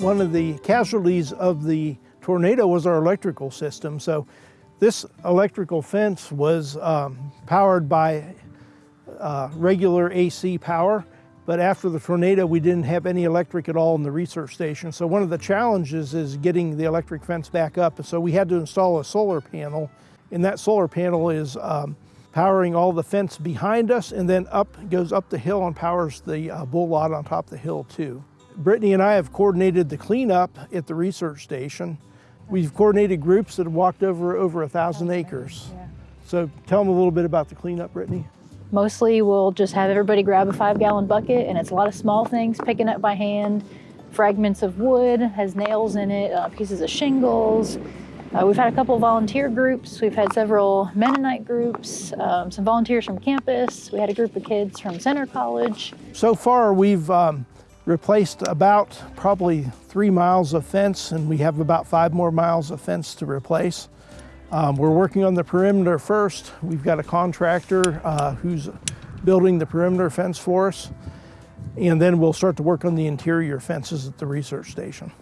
One of the casualties of the tornado was our electrical system. So this electrical fence was um, powered by uh, regular AC power, but after the tornado, we didn't have any electric at all in the research station. So one of the challenges is getting the electric fence back up. So we had to install a solar panel, and that solar panel is um, powering all the fence behind us, and then up goes up the hill and powers the uh, bull lot on top of the hill too. Brittany and I have coordinated the cleanup at the research station. We've coordinated groups that have walked over over a thousand acres. Yeah. So tell them a little bit about the cleanup, Brittany. Mostly we'll just have everybody grab a five gallon bucket and it's a lot of small things picking up by hand, fragments of wood, has nails in it, uh, pieces of shingles. Uh, we've had a couple volunteer groups. We've had several Mennonite groups, um, some volunteers from campus. We had a group of kids from Centre College. So far, we've um, replaced about probably three miles of fence, and we have about five more miles of fence to replace. Um, we're working on the perimeter first. We've got a contractor uh, who's building the perimeter fence for us, and then we'll start to work on the interior fences at the research station.